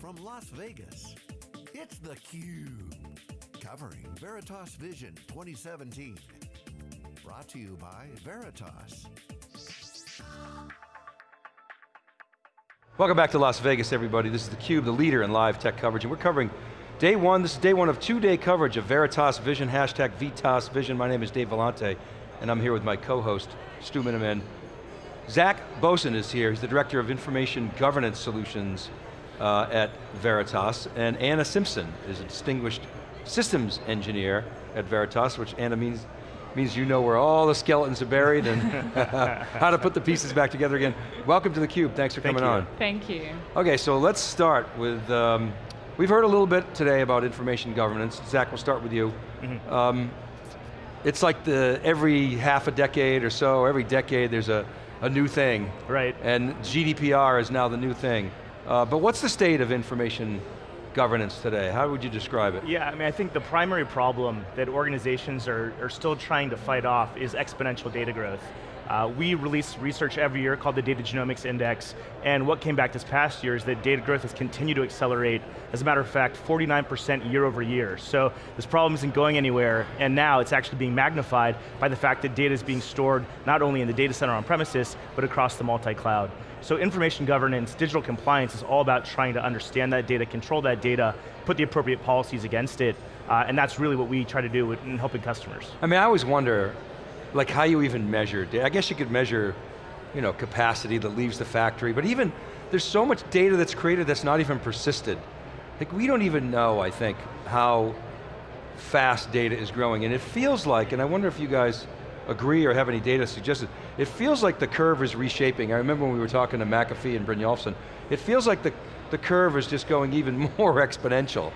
from Las Vegas, it's theCUBE. Covering Veritas Vision 2017. Brought to you by Veritas. Welcome back to Las Vegas, everybody. This is theCUBE, the leader in live tech coverage, and we're covering day one, this is day one of two-day coverage of Veritas Vision, hashtag Vitas Vision. My name is Dave Vellante, and I'm here with my co-host, Stu Miniman. Zach Bosin is here, he's the Director of Information Governance Solutions uh, at Veritas, and Anna Simpson is a distinguished systems engineer at Veritas, which Anna means means you know where all the skeletons are buried and how to put the pieces back together again. Welcome to theCUBE, thanks for Thank coming you. on. Thank you. Okay, so let's start with, um, we've heard a little bit today about information governance. Zach, we'll start with you. Mm-hmm. Um, it's like the every half a decade or so, every decade there's a, a new thing. Right. And GDPR is now the new thing. Uh, but what's the state of information governance today? How would you describe it? Yeah, I mean, I think the primary problem that organizations are, are still trying to fight off is exponential data growth. Uh, we release research every year called the Data Genomics Index, and what came back this past year is that data growth has continued to accelerate. As a matter of fact, 49% year over year. So this problem isn't going anywhere, and now it's actually being magnified by the fact that data is being stored not only in the data center on premises, but across the multi-cloud. So information governance, digital compliance is all about trying to understand that data, control that data, put the appropriate policies against it, uh, and that's really what we try to do in helping customers. I mean, I always wonder, like how you even measure data. I guess you could measure, you know, capacity that leaves the factory, but even, there's so much data that's created that's not even persisted. Like we don't even know, I think, how fast data is growing, and it feels like, and I wonder if you guys agree or have any data suggested, it feels like the curve is reshaping. I remember when we were talking to McAfee and Brynjolfsson, it feels like the, the curve is just going even more exponential.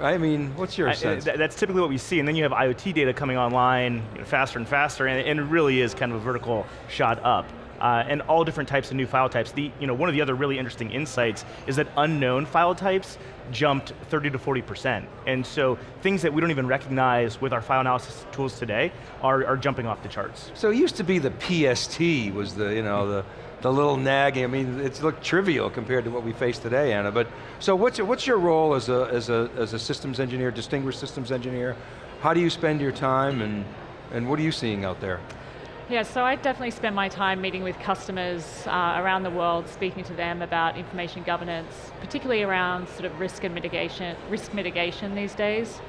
I mean, what's your I- uh, sense? th- that's typically what we see, and then you have IoT data coming online you know, faster and faster, and, and it really is kind of a vertical shot up. Uh, and all different types of new file types. The, you know, one of the other really interesting insights is that unknown file types jumped 30 to 40%. And so things that we don't even recognize with our file analysis tools today are, are jumping off the charts. So it used to be the PST was the, you know, the, the little nagging, I mean, it's looked trivial compared to what we face today, Anna, but, so what's, your- what's your role as a, as, a, as a systems engineer, distinguished systems engineer? How do you spend your time and, and what are you seeing out there? Yeah, so I definitely spend my time meeting with customers uh, around the world, speaking to them about information governance, particularly around sort of risk and mitigation, risk mitigation these days.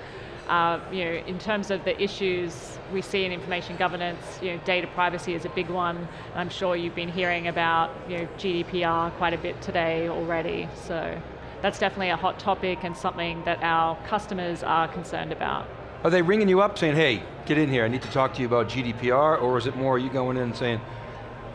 Uh, you know, in terms of the issues we see in information governance, you know, data privacy is a big one. I'm sure you've been hearing about you know, GDPR quite a bit today already. So that's definitely a hot topic and something that our customers are concerned about. Are they ringing you up saying, hey, get in here, I need to talk to you about GDPR, or is it more you going in and saying,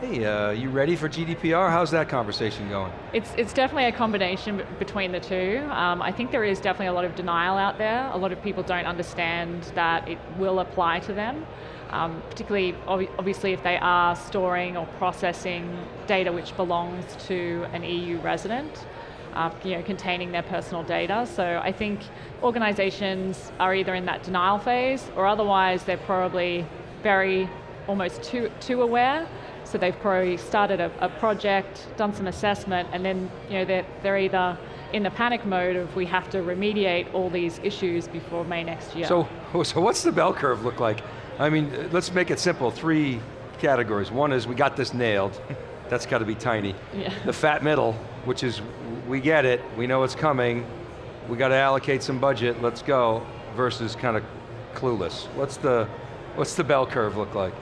hey, uh, you ready for GDPR? How's that conversation going? It's, it's definitely a combination between the two. Um, I think there is definitely a lot of denial out there. A lot of people don't understand that it will apply to them, um, particularly obvi- obviously if they are storing or processing data which belongs to an EU resident. Uh, you know, containing their personal data. So I think organizations are either in that denial phase or otherwise they're probably very almost too, too aware so they've probably started a, a project, done some assessment, and then you know, they're, they're either in the panic mode of we have to remediate all these issues before May next year. So, so what's the bell curve look like? I mean, let's make it simple, three categories. One is we got this nailed, that's got to be tiny. Yeah. The fat middle, which is we get it, we know it's coming, we got to allocate some budget, let's go, versus kind of clueless. What's the, what's the bell curve look like?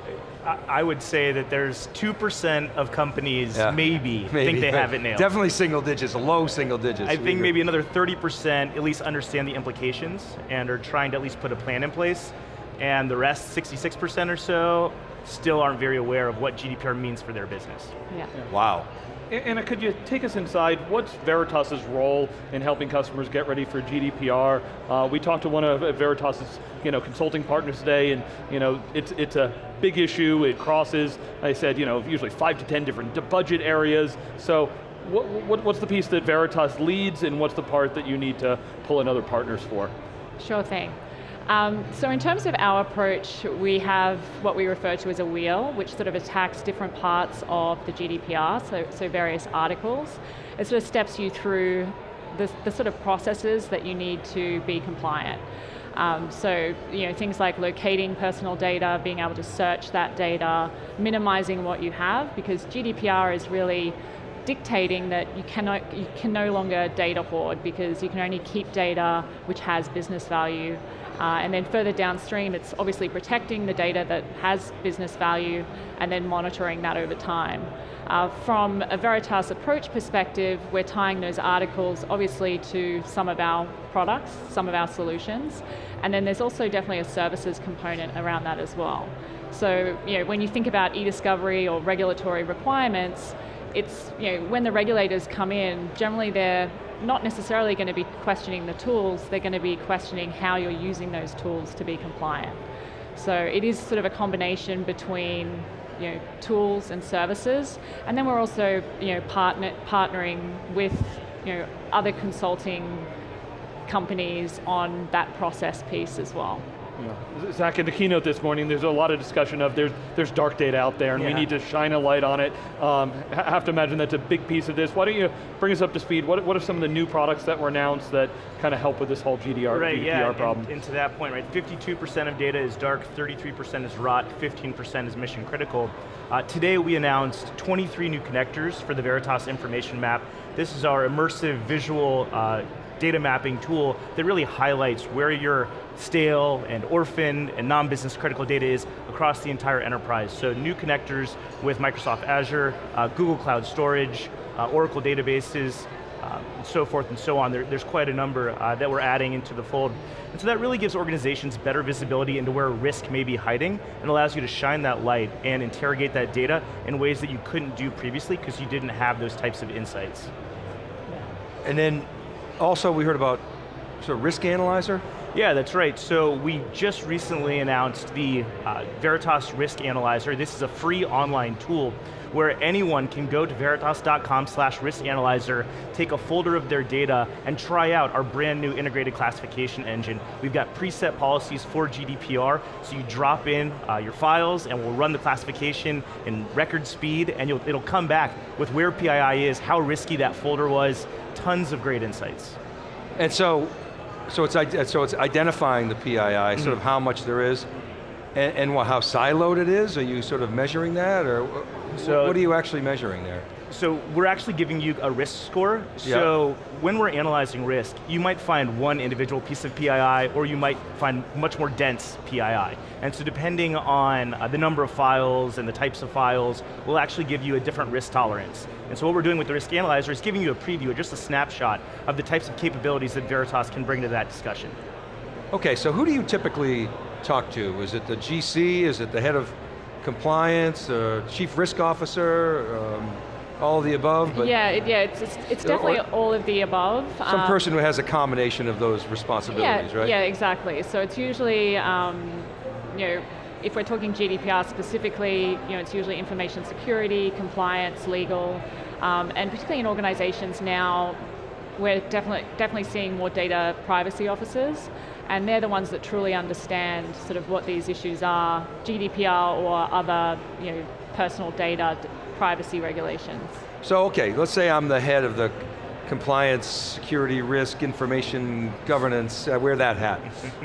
I, I would say that there's 2% of companies Yeah. maybe, think they have it nailed. Definitely single digits, low single digits. I think maybe another 30% at least understand the implications and are trying to at least put a plan in place. And the rest, 66% or so, still aren't very aware of what GDPR means for their business. yeah. Wow. Anna, could you take us inside, what's Veritas's role in helping customers get ready for GDPR? Uh, we talked to one of uh, Veritas's you know, consulting partners today, and you know, it's, it's a big issue, it crosses, I said, you know, usually five to 10 different budget areas, so what, what, what's the piece that Veritas leads, and what's the part that you need to pull in other partners for? Sure thing. Um, so in terms of our approach, we have what we refer to as a wheel, which sort of attacks different parts of the GDPR, so, so various articles. It sort of steps you through the, the sort of processes that you need to be compliant. Um, so, you know, things like locating personal data, being able to search that data, minimizing what you have, because GDPR is really dictating that you cannot you can no longer data hoard because you can only keep data which has business value. Uh, and then further downstream, it's obviously protecting the data that has business value and then monitoring that over time. Uh, from a Veritas approach perspective, we're tying those articles obviously to some of our products, some of our solutions, and then there's also definitely a services component around that as well. So you know, when you think about e-discovery or regulatory requirements, it's, you know, when the regulators come in, generally they're not necessarily going to be questioning the tools, they're going to be questioning how you're using those tools to be compliant. So it is sort of a combination between you know, tools and services, and then we're also you know, partner, partnering with you know, other consulting companies on that process piece as well. Yeah. Zach, in the keynote this morning, there's a lot of discussion of there's, there's dark data out there and yeah. we need to shine a light on it. Um, have to imagine that's a big piece of this. Why don't you bring us up to speed? What, what are some of the new products that were announced that kind of help with this whole GDR, right, GDPR yeah, problem? And, and to that point, right, 52% of data is dark, 33% is rot, 15% is mission critical. Uh, today we announced 23 new connectors for the Veritas Information Map. This is our immersive visual uh, data mapping tool that really highlights where your stale and orphan and non-business critical data is across the entire enterprise. So new connectors with Microsoft Azure, uh, Google Cloud Storage, uh, Oracle databases, uh, and so forth and so on. There, there's quite a number uh, that we're adding into the fold. And so that really gives organizations better visibility into where risk may be hiding and allows you to shine that light and interrogate that data in ways that you couldn't do previously because you didn't have those types of insights. And then also we heard about of risk analyzer? Yeah, that's right. So we just recently announced the uh, Veritas Risk Analyzer. This is a free online tool where anyone can go to veritas.com slash risk analyzer, take a folder of their data, and try out our brand new integrated classification engine. We've got preset policies for GDPR, so you drop in uh, your files and we'll run the classification in record speed and it'll come back with where PII is, how risky that folder was, tons of great insights. And so, so it's, so it's identifying the PII, mm -hmm. sort of how much there is, and, and what, how siloed it is? Are you sort of measuring that, or so, what are you actually measuring there? So we're actually giving you a risk score. So when we're analyzing risk, you might find one individual piece of PII or you might find much more dense PII. And so depending on uh, the number of files and the types of files, we'll actually give you a different risk tolerance. And so what we're doing with the risk analyzer is giving you a preview, just a snapshot of the types of capabilities that Veritas can bring to that discussion. Okay, so who do you typically talk to? Is it the GC, is it the head of compliance, uh, chief risk officer, um, all of the above? But yeah, it, yeah, it's, it's, it's definitely all of the above. Some um, person who has a combination of those responsibilities, yeah, right? Yeah, exactly. So it's usually, um, you know, if we're talking GDPR specifically, you know, it's usually information security, compliance, legal, um, and particularly in organizations now, we're definitely, definitely seeing more data privacy officers, and they're the ones that truly understand sort of what these issues are, GDPR or other, you know, personal data privacy regulations. So okay, let's say I'm the head of the compliance, security, risk, information, governance, I wear that hat.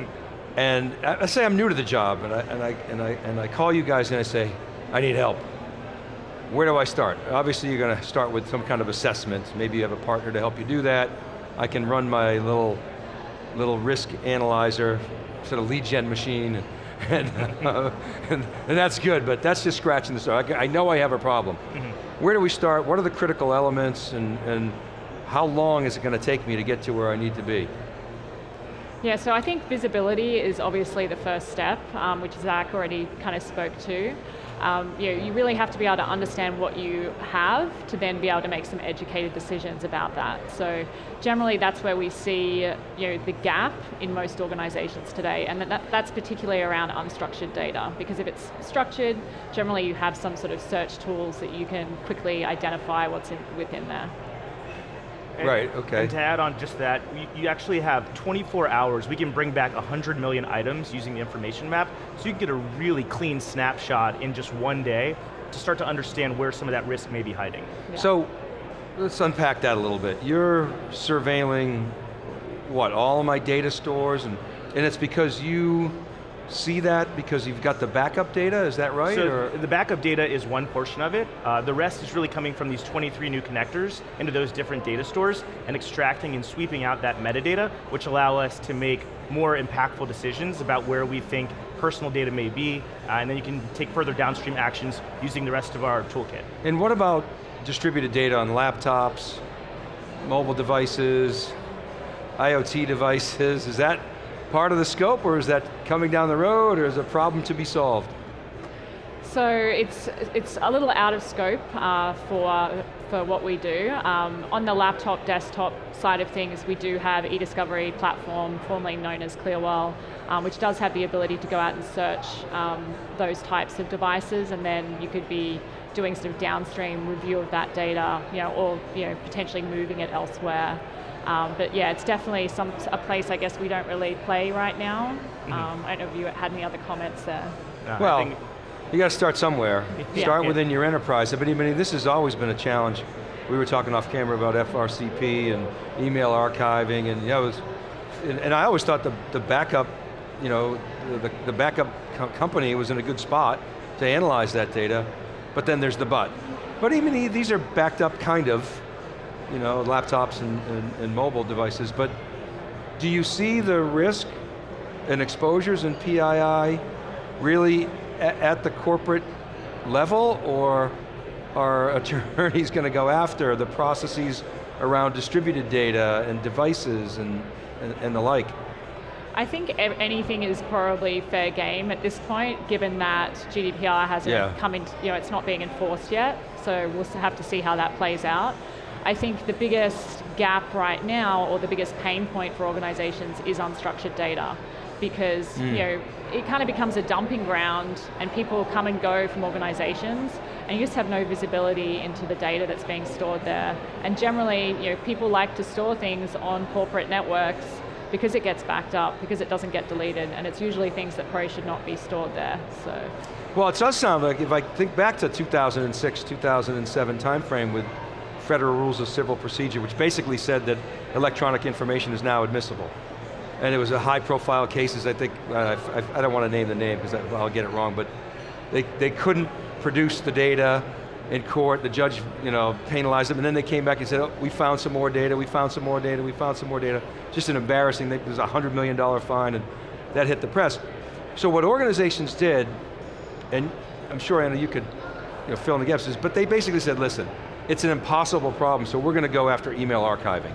and uh, I say I'm new to the job and I, and, I, and, I, and I call you guys and I say, I need help. Where do I start? Obviously you're going to start with some kind of assessment. Maybe you have a partner to help you do that. I can run my little, little risk analyzer, sort of lead gen machine, and, uh, and, and, that's good, but that's just scratching the surface. I, I know I have a problem. Mm -hmm. Where do we start? What are the critical elements, and, and how long is it going to take me to get to where I need to be? Yeah, so I think visibility is obviously the first step, um, which Zach already kind of spoke to um, you, know, you really have to be able to understand what you have to then be able to make some educated decisions about that. So generally that's where we see you know, the gap in most organizations today, and that, that's particularly around unstructured data, because if it's structured, generally you have some sort of search tools that you can quickly identify what's in, within there. And, right, okay. And to add on just that, you, you, actually have 24 hours, we can bring back 100 million items using the information map, so you can get a really clean snapshot in just one day to start to understand where some of that risk may be hiding. Yeah. So, let's unpack that a little bit. You're surveilling, what, all of my data stores, and, and it's because you see that because you've got the backup data, is that right? So or? the backup data is one portion of it. Uh, the rest is really coming from these 23 new connectors into those different data stores and extracting and sweeping out that metadata, which allow us to make more impactful decisions about where we think personal data may be, uh, and then you can take further downstream actions using the rest of our toolkit. And what about distributed data on laptops, mobile devices, IoT devices, is that part of the scope or is that coming down the road or is a problem to be solved? So it's it's a little out of scope uh, for for what we do. Um, on the laptop, desktop side of things, we do have e-discovery platform, formerly known as Clearwell, um, which does have the ability to go out and search um, those types of devices, and then you could be doing sort of downstream review of that data, you know, or you know potentially moving it elsewhere. Um, but yeah, it's definitely some a place I guess we don't really play right now. Mm-hmm. Um, I don't know if you had any other comments there. Uh, well, you got to start somewhere. Yeah. Start yeah. within your enterprise. But I mean, this has always been a challenge. We were talking off camera about FRCP and email archiving, and you know, was, and, and, I always thought the, the backup, you know, the, the backup co company was in a good spot to analyze that data, but then there's the but. But even these are backed up kind of, you know, laptops and, and, and mobile devices, but do you see the risk and exposures in PII really at the corporate level, or are attorneys going to go after the processes around distributed data and devices and, and, and, the like? I think anything is probably fair game at this point, given that GDPR hasn't yeah. come in, you know, it's not being enforced yet, so we'll have to see how that plays out. I think the biggest gap right now, or the biggest pain point for organizations is unstructured data because mm. you know it kind of becomes a dumping ground and people come and go from organizations and you just have no visibility into the data that's being stored there. And generally, you know, people like to store things on corporate networks because it gets backed up, because it doesn't get deleted, and it's usually things that probably should not be stored there, so. Well, it does sound like, if I think back to 2006, 2007 timeframe with Federal Rules of Civil Procedure, which basically said that electronic information is now admissible and it was a high profile cases, I think, uh, I, I, don't want to name the name because I'll get it wrong, but they, they couldn't produce the data in court, the judge you know, penalized them, and then they came back and said, oh, we found some more data, we found some more data, we found some more data. Just an embarrassing, it was a $100 million fine, and that hit the press. So what organizations did, and I'm sure Anna, you could you know, fill in the gaps, is, but they basically said, listen, it's an impossible problem, so we're going to go after email archiving.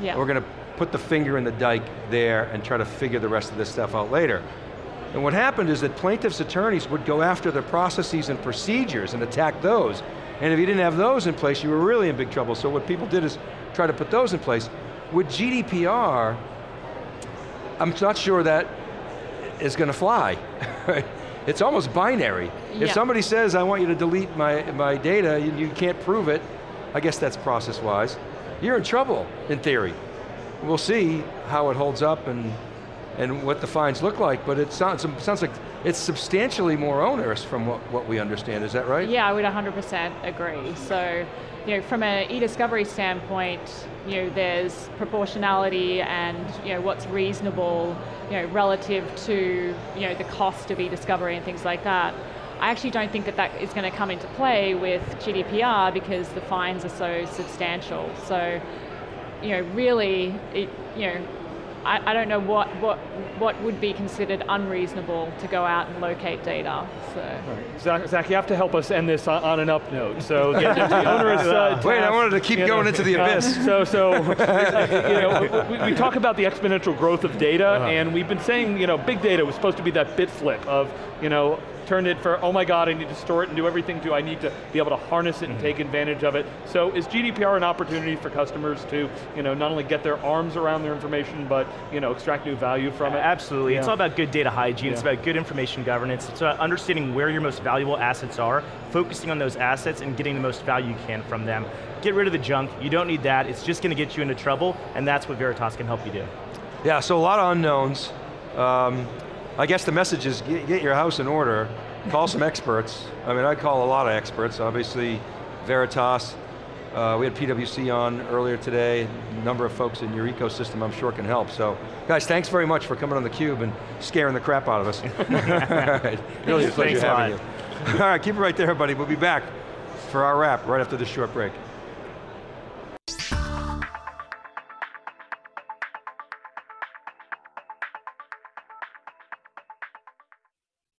Yeah. We're going to put the finger in the dike there and try to figure the rest of this stuff out later. And what happened is that plaintiffs' attorneys would go after the processes and procedures and attack those. And if you didn't have those in place, you were really in big trouble. So what people did is try to put those in place. With GDPR, I'm not sure that is going to fly. it's almost binary. Yeah. If somebody says, I want you to delete my, my data, you, you can't prove it, I guess that's process-wise, you're in trouble, in theory we'll see how it holds up and, and what the fines look like, but it sounds, it sounds like it's substantially more onerous from what, what we understand, is that right? Yeah, I would 100% agree. So, you know, from an e-discovery standpoint, you know, there's proportionality and, you know, what's reasonable, you know, relative to, you know, the cost of e-discovery and things like that. I actually don't think that that is going to come into play with GDPR because the fines are so substantial. So you know, really, it, you know, I, I don't know what, what, what would be considered unreasonable to go out and locate data. So. Right. Zach, Zach, you have to help us end this on, on an up note. So the onerous. Uh, Wait, I wanted to keep going know, into the abyss. so, so you know, we, we, talk about the exponential growth of data, uh -huh. and we've been saying, you know, big data was supposed to be that bit flip of, you know, turned it for, oh my god, I need to store it and do everything to, I need to be able to harness it and mm -hmm. take advantage of it. So is GDPR an opportunity for customers to, you know, not only get their arms around their information, but, you know, extract new value from it? Absolutely, yeah. it's all about good data hygiene, yeah. it's about good information governance, it's about understanding where your most valuable assets are, focusing on those assets and getting the most value you can from them. Get rid of the junk, you don't need that, it's just going to get you into trouble, and that's what Veritas can help you do. Yeah, so a lot of unknowns. Um, I guess the message is get, get your house in order, call some experts. I mean, I call a lot of experts, obviously Veritas, Uh, we had PwC on earlier today. A number of folks in your ecosystem I'm sure can help. So, guys, thanks very much for coming on theCUBE and scaring the crap out of us. All right. Really a pleasure Thanks having you. All right, keep it right there, buddy. We'll be back for our wrap right after this short break.